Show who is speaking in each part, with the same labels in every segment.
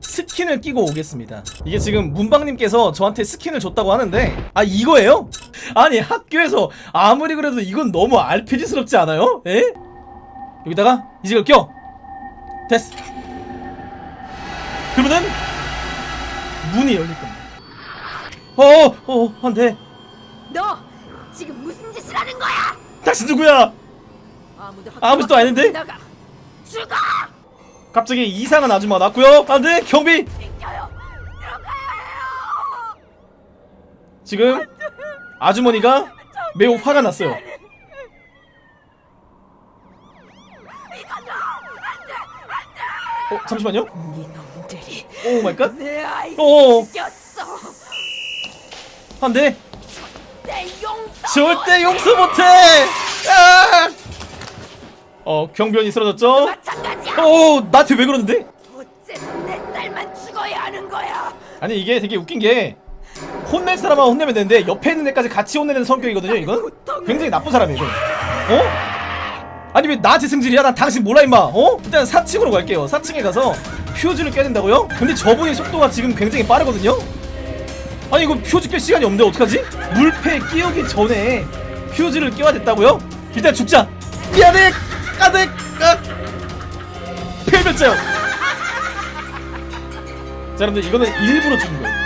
Speaker 1: 스킨을 끼고 오겠습니다 이게 지금 문방님께서 저한테 스킨을 줬다고 하는데 아 이거예요? 아니 학교에서 아무리 그래도 이건 너무 RPG스럽지 않아요? 에? 여기다가 이직을 껴 됐어 그러면은 문이 열릴 겁니다 어어 어, 안돼
Speaker 2: 너 지금 무슨 짓을 하는 거야?
Speaker 1: 당신 누구야
Speaker 2: 아무도
Speaker 1: 아무것도 아닌데?
Speaker 2: 죽어!
Speaker 1: 갑자기 이상한 아줌마가 났고요. 안돼 경비! 지금 아주머니가 매우 화가 났어요. 어 잠시만요. oh my god.
Speaker 2: 내 아이
Speaker 1: 오. 안돼! 절대 용서 못해. 아! 어 경비원이 쓰러졌죠
Speaker 2: 마찬가지야!
Speaker 1: 오 나한테 왜 그러는데
Speaker 2: 내 딸만 죽어야 하는 거야?
Speaker 1: 아니 이게 되게 웃긴 게 혼낼 사람만 혼내면 되는데 옆에 있는 애까지 같이 혼내는 성격이거든요 이건 굉장히 나쁜 사람이에요 이건 어? 아니 왜 나한테 승질이야? 난 당신 몰라 임마 어? 일단 4층으로 갈게요 4층에 가서 퓨즈를 껴야 된다고요? 근데 저분의 속도가 지금 굉장히 빠르거든요? 아니 이거 퓨즈 낄 시간이 없는데 어떡하지? 물패 끼우기 전에 퓨즈를 끼워야 됐다고요? 일단 죽자 미안해 깍 폐멸자요 자 여러분들 이거는 일부러 죽은 거예요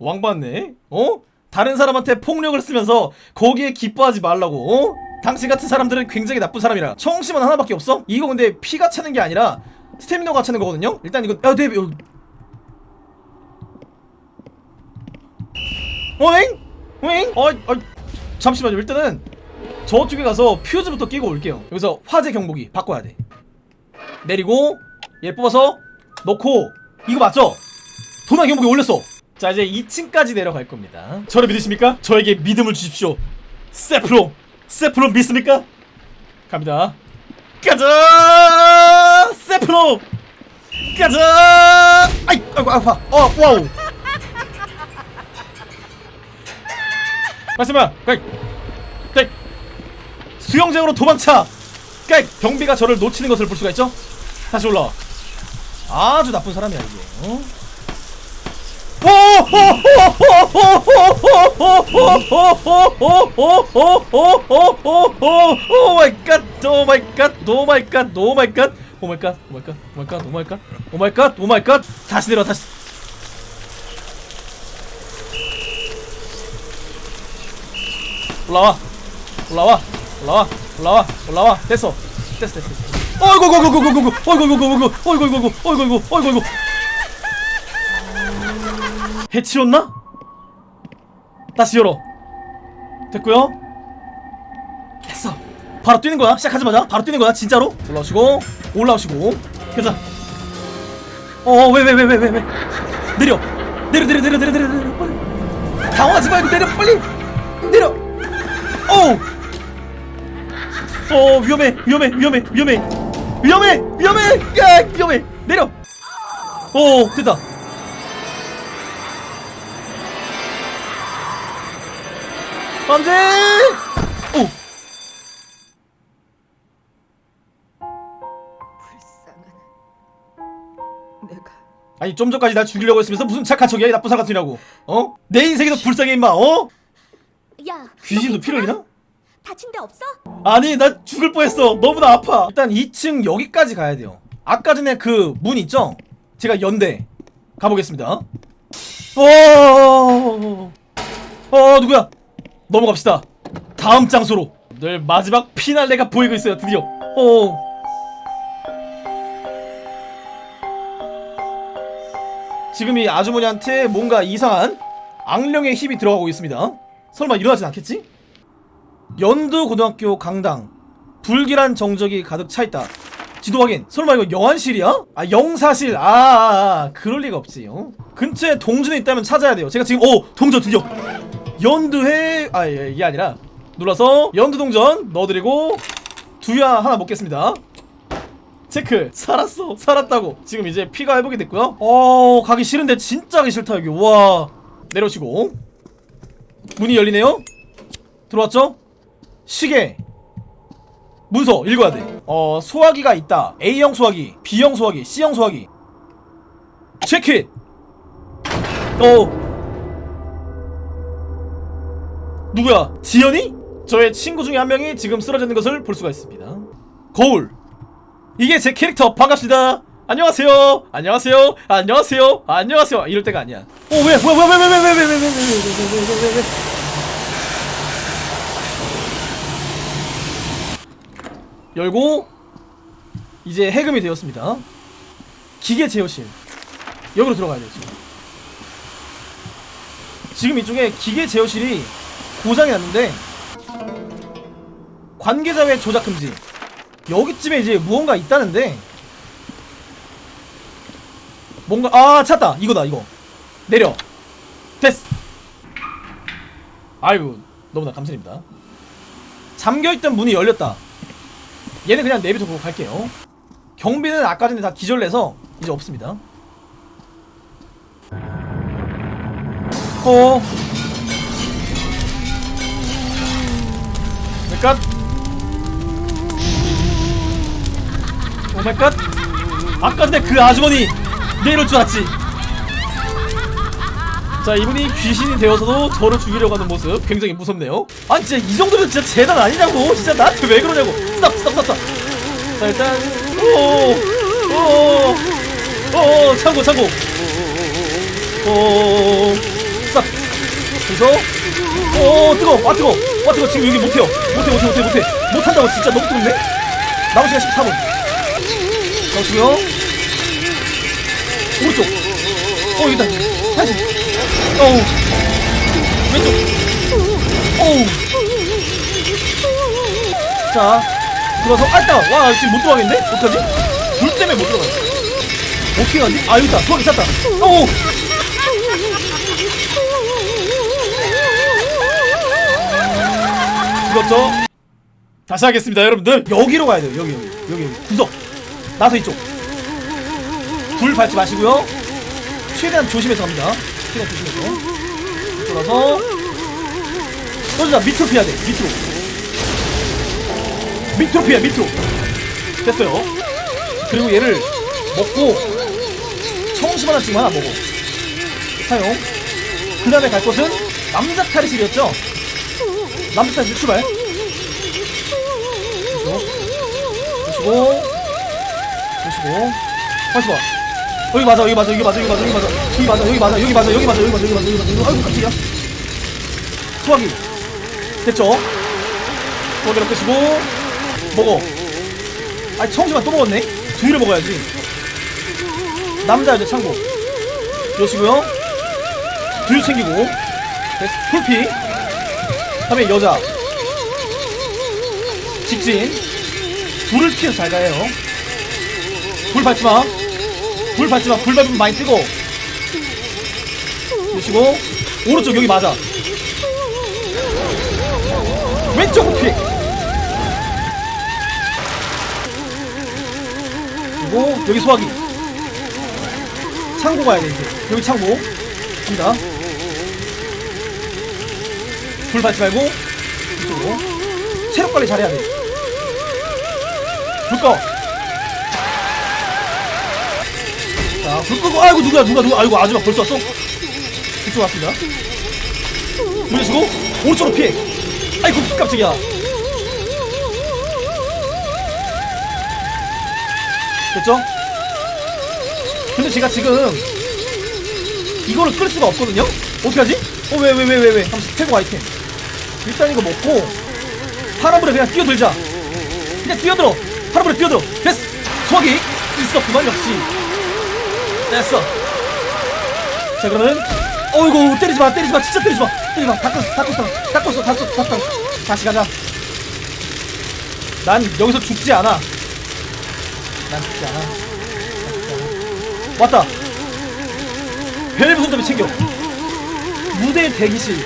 Speaker 1: 왕받네 어? 다른 사람한테 폭력을 쓰면서 거기에 기뻐하지 말라고 어? 당신 같은 사람들은 굉장히 나쁜 사람이라 청심은 하나밖에 없어? 이거 근데 피가 차는 게 아니라 스태미너가 차는 거거든요? 일단 이거 야 네, 어, 어잉? 어잉? 어, 어, 잠시만요 일단은 저쪽에 가서 퓨즈부터 끼고 올게요. 여기서 화재 경보기 바꿔야 돼. 내리고 얘 뽑아서 넣고 이거 맞죠? 도난 경보기 올렸어. 자 이제 2층까지 내려갈 겁니다. 저를 믿으십니까? 저에게 믿음을 주십시오. 세프로 세프로 믿습니까? 갑니다. 가자! 세프로! 가자! 아이 아이고 아파. 어 wow. 까이 까이 수영장으로 도망차 까이 경비가 저를 놓치는 것을 볼 수가 있죠 다시 올라와 아주 나쁜 사람이야 이게 어? oh my god, oh my god, oh my god, oh my god, oh my god, oh my god, oh my god, oh my god, oh my god, oh my god, 다시 내려, 다시. 올라와, 올라와, 올라와, 올라와, 올라와, 됐어, 됐어, 됐어. 어이구, 어이구, 어이구, 어이구, 어이구, 어이구, 어이구, 어이구, 어이구, 어이구, 어이구, 어이구, 어이구. 해치웠나? 다시 열어 됐고요 됐어 바로 뛰는 거야 시작하자마자 바로 뛰는 거야 진짜로 올라오시고 올라오시고 가자 어왜 왜 왜 왜 왜왜 내려 내려 내려 내려 내려 내려 내려 빨리 당황하지 말고 내려 빨리 내려 어우 어 위험해 위험해 위험해 위험해 위험해 위험해 야 위험해 내려 어 됐다 안돼! 오! 아니 좀 전까지 날 죽이려고 했으면서 무슨 착한 척이야 이 나쁜 사람이라고 어? 내 인생이 더 불쌍해 임마 어?
Speaker 3: 야,
Speaker 1: 귀신도
Speaker 3: 너
Speaker 1: 피를? 흘리나?
Speaker 3: 다친 데 없어?
Speaker 1: 아니 나 죽을 뻔했어 너무나 아파 일단 2층 여기까지 가야 돼요 아까 전에 그 문 있죠? 제가 연대 가보겠습니다 어, 어 누구야 넘어갑시다 다음 장소로 늘 마지막 피날레가 보이고 있어요 드디어 어 지금 이 아주머니한테 뭔가 이상한 악령의 힘이 들어가고 있습니다 설마 일어나진 않겠지? 연두 고등학교 강당 불길한 정적이 가득 차있다. 지도 확인. 설마 이거 영안실이야? 아 영사실. 아, 아, 아 그럴 리가 없지 어? 근처에 동전이 있다면 찾아야 돼요. 제가 지금 오 동전 드디어. 연두회 아 예, 이게 아니라. 눌러서 연두 동전 넣어드리고 두야 하나 먹겠습니다. 체크. 살았어. 살았다고. 지금 이제 피가 회복이 됐고요. 어 가기 싫은데 진짜 가기 싫다 여기. 와. 내려오시고. 문이 열리네요. 들어왔죠? 시계 문서 읽어야 돼. 어, 소화기가 있다. A형 소화기, B형 소화기, C형 소화기. 체크 어 누구야 지연이? 저의 친구 중에 한 명이 지금 쓰러져 있는 것을 볼 수가 있습니다 거울 이게 제 캐릭터 반갑습니다 안녕하세요 안녕하세요 안녕하세요 안녕하세요 이럴 때가 아니야 어왜 뭐야 뭐야 왜왜 왜 왜 왜 왜 왜 왜 왜 왜 왜 열고 이제 해금이 되었습니다. 기계 제어실. 여기로 들어가야 돼요 지금 이쪽에 기계 제어실이 고장이 났는데 관계자 외 조작 금지. 여기쯤에 이제 무언가 있다는데 뭔가 아 찾다. 이거다 이거. 내려. 됐어 아이고 너무나 감사합니다. 잠겨있던 문이 열렸다 얘는 그냥 내비둬 보고 갈게요. 경비는 아까 전에 다 기절내서 이제 없습니다. 어? 오마이갓? 오마이갓? 아까 전에 그 아주머니 내려올 줄 알았지 자 이분이 귀신이 되어서도 저를 죽이려고 하는 모습 굉장히 무섭네요. 아 진짜 이 정도면 진짜 재난 아니냐고. 진짜 나한테 왜 그러냐고. stop stop stop 자 일단 오오오오 참고 참고. 오 스탑. 그래서 오 뜨거 아 뜨거 아 뜨거 지금 여기 못해요. 못해 못해 못해 못해. 못한다고 진짜 너무 뜨겁네. 남은 시간 14분. 잠시고요. 오른쪽. 어 여기다. 다시 어우. 왼쪽. 어우. 자 들어가서 아 있다. 와 지금 못 들어가겠는데? 어떡하지? 불 때문에 못 들어가요 어떻게 가지? 아 여기 있다. 수학이 찾다. 어우. 죽었죠? 다시 하겠습니다 여러분들. 여기로 가야 돼요 여기 여기. 여기. 구석. 나서 이쪽. 불 밟지 마시고요. 최대한 조심해서 갑니다 최대한 조심해서. 돌아서. 떠주자. 밑으로 피해야 돼. 밑으로. 밑으로 피해 밑으로. 됐어요. 그리고 얘를 먹고 청심 하나 지금 하나 먹어. 사용. 그 다음에 갈 곳은 남자 탈의실이었죠? 남자 탈의실 출발. 보시고 보시고. 다시 봐 여기 맞아 여기 맞아 여기 맞아 여기 맞아 여기 맞아. 여기 맞아 여기 맞아 여기 맞아 여기 맞아 여기 맞아 여기 맞아. 여기 맞아 아이고 깜짝이야. 소화기. 됐죠? 소화기를 끄시고 먹어. 아니 청심만 또 먹었네? 두 개를 먹어야지. 남자 여자 창고. 이러시고요. 둘 챙기고. 됐어. 풀피. 다음에 여자. 직진. 불을 피해서 잘 가요. 불 밟지마 불 밟지마. 불 밟으면 많이 뜨고 보시고 오른쪽 여기 맞아. 왼쪽으로 피해 그리고 여기 소화기. 창고 가야 돼 이제. 여기 창고. 갑니다. 불 밟지 말고 이쪽으로. 체력 관리 잘해야 돼. 불 꺼. 자, 불 끄고, 아이고, 누구야, 누가, 누가, 아이고, 아줌마 벌써 왔어? 이쪽 왔습니다. 돌려주고, 오른쪽으로 피해. 아이고, 깜짝이야. 됐죠? 근데 제가 지금, 이거를 끌 수가 없거든요? 어떡하지? 어, 왜, 왜, 왜, 왜, 왜? 한번 최고 아이템. 일단 이거 먹고, 파란불에 그냥 뛰어들자. 그냥 뛰어들어 파란불에 뛰어들어 됐어 소화기 있어 그만 역시 됐어. 자 그러면 어이구 때리지마 때리지마 진짜 때리지마. 때리지마. 다 껐어 다 껐어 다 껐어 다 껐어 다 껐어. 다시 가자. 난 여기서 죽지 않아. 난 죽지 않아. 난 죽지 않아. 왔다 벨브 손잡이 챙겨. 무대 대기실.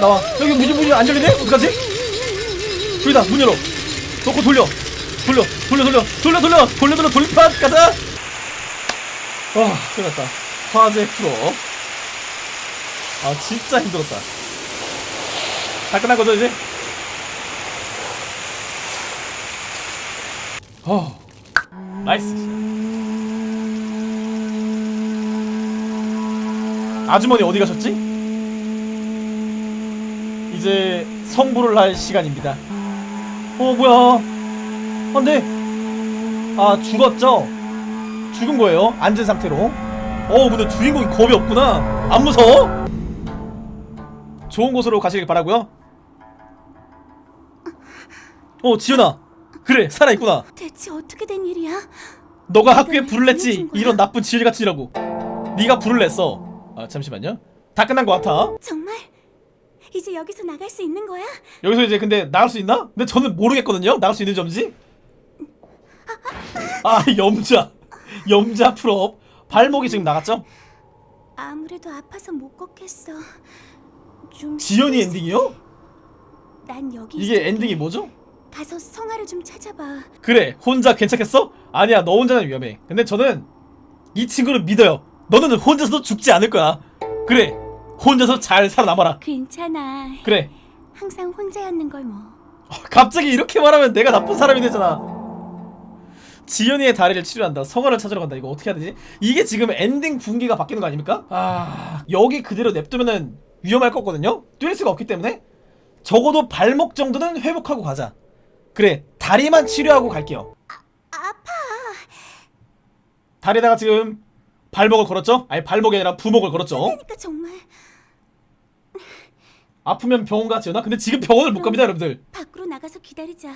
Speaker 1: 나와. 여기 문이 문이 안 열리네? 어떡하지? 저기다 문 열어. 놓고 돌려 돌려 돌려 돌려 돌려 돌려. 돌려 돌려 돌판 가자. 와 끝났다. 화재 프로. 아 진짜 힘들었다. 다 끝난 거죠 이제? 어. Nice. 아주머니 어디 가셨지? 이제 성불을 할 시간입니다. 어 뭐야 안돼 아 죽었죠? 죽은 거예요 앉은 상태로 어 근데 주인공이 겁이 없구나 안 무서워? 좋은 곳으로 가시길 바라고요 어 지연아 그래 살아있구나
Speaker 3: 대체 어떻게 된 일이야?
Speaker 1: 너가 학교에 불을 냈지. 이런 나쁜 지혜같이라고 네가 불을 냈어 아 잠시만요 다 끝난 것 같아
Speaker 3: 정말? 이제 여기서 나갈 수 있는 거야?
Speaker 1: 여기서 이제 근데 나갈 수 있나? 근데 저는 모르겠거든요 나갈 수 있는 점지 아 염자 염자 풀업 발목이 지금 나갔죠?
Speaker 3: 아무래도 아파서 못 걷겠어. 좀
Speaker 1: 지연이 엔딩이요?
Speaker 3: 난 여기
Speaker 1: 이게. 엔딩이 뭐죠?
Speaker 3: 가서 성화를 좀 찾아봐.
Speaker 1: 그래 혼자 괜찮겠어? 아니야 너 혼자는 위험해 근데 저는 이 친구를 믿어요 너는 혼자서도 죽지 않을 거야 그래 혼자서 잘 살아남아라
Speaker 3: 괜찮아.
Speaker 1: 그래
Speaker 3: 항상 혼자였는 걸 뭐.
Speaker 1: 갑자기 이렇게 말하면 내가 나쁜 사람이 되잖아. 지연이의 다리를 치료한다. 성화를 찾으러 간다. 이거 어떻게 해야 되지? 이게 지금 엔딩 분기가 바뀌는 거 아닙니까? 아 여기 그대로 냅두면은 위험할 거거든요. 뛸 수가 없기 때문에 적어도 발목 정도는 회복하고 가자. 그래 다리만 치료하고 갈게요.
Speaker 3: 아 파.
Speaker 1: 다리에다가 지금 발목을 걸었죠? 아니 발목이 아니라 부목을 걸었죠.
Speaker 3: 그러니까 정말
Speaker 1: 아프면 병원 가 지연아. 근데 지금 병원을 못 갑니다, 여러분들.
Speaker 3: 밖으로 나가서 기다리자.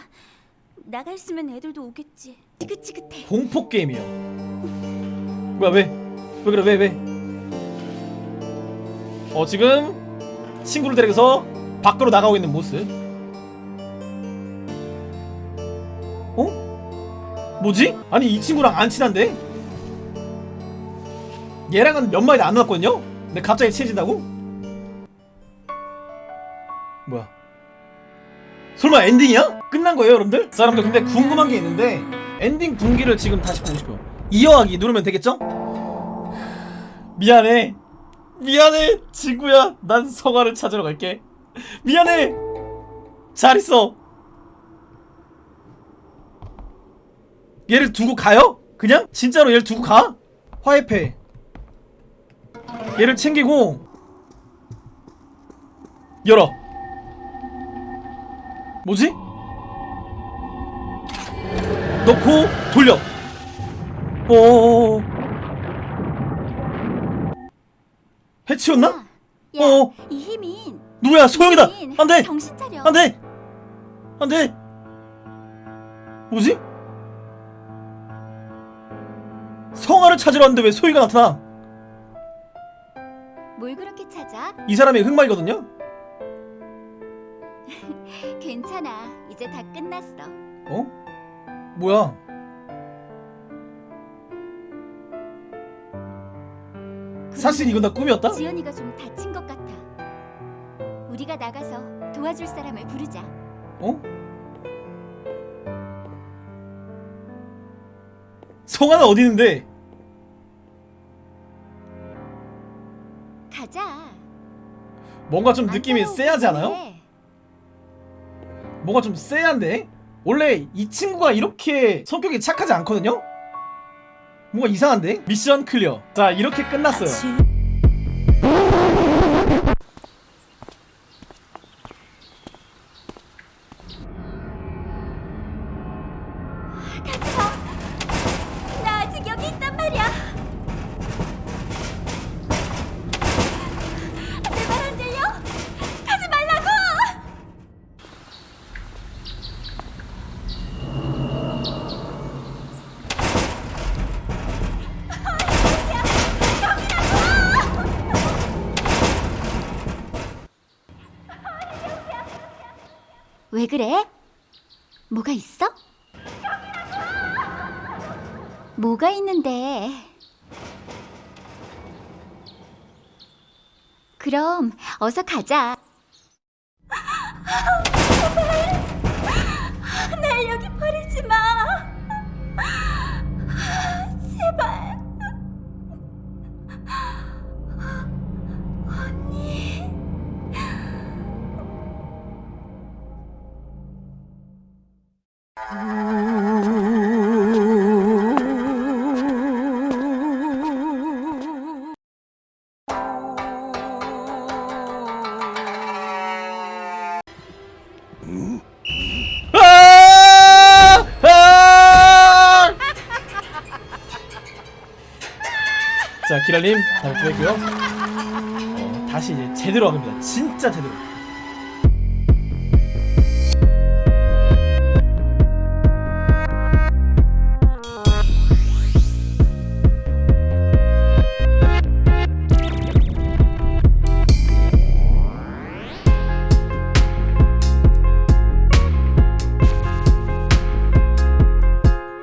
Speaker 3: 나가 있으면 애들도 오겠지. 지긋지긋해.
Speaker 1: 공포 게임이요. 뭐야 왜? 왜 그래 왜 왜? 어 지금 친구를 데리고서 밖으로 나가고 있는 모습. 어? 뭐지? 아니 이 친구랑 안 친한데? 얘랑은 몇 마디 안 놀았거든요? 근데 갑자기 친해진다고? 뭐야? 설마 엔딩이야? 끝난 거예요, 여러분들? 자, 여러분들 근데 궁금한 게 있는데 엔딩 분기를 지금 다시 싶어요. 이어하기 누르면 되겠죠? 미안해. 미안해, 친구야. 난 성화를 찾으러 갈게. 미안해. 잘 있어. 얘를 두고 가요? 그냥? 진짜로 얘를 두고 가? 화해패. 얘를 챙기고 열어. 뭐지? 넣고 돌려. 어. 해치웠나?
Speaker 3: 야,
Speaker 1: 어.
Speaker 3: 이 힘인.
Speaker 1: 누구야? 소영이다.
Speaker 3: 힘인.
Speaker 1: 안 돼.
Speaker 3: 정신 차려.
Speaker 1: 안 돼. 안 돼. 뭐지? 성화를 찾으러 왔는데 왜 소희가 나타나?
Speaker 3: 뭘 그렇게 찾아?
Speaker 1: 이 사람이 흑마이거든요.
Speaker 3: 괜찮아. 이제 다 끝났어.
Speaker 1: 어? 뭐야? 사실 이건 다 꿈이었다?
Speaker 3: 지연이가 좀 다친 것 같아. 우리가 나가서 도와줄 사람을 부르자.
Speaker 1: 어? 성화는 어디 있는데?
Speaker 3: 가자.
Speaker 1: 뭔가
Speaker 3: 좀안
Speaker 1: 느낌이 쎄하지 않아요? 뭔가 좀 쎄한데? 원래 이 친구가 이렇게 성격이 착하지 않거든요? 뭔가 이상한데? 미션 클리어 자 이렇게 끝났어요
Speaker 3: 왜 그래? 뭐가 있어? 뭐가 있는데? 그럼 어서 가자. 날 여기 버리지 마.
Speaker 1: 자, 기랄님, 잘 보였고요. 어, 다시 이제 제대로 합니다. 진짜 제대로.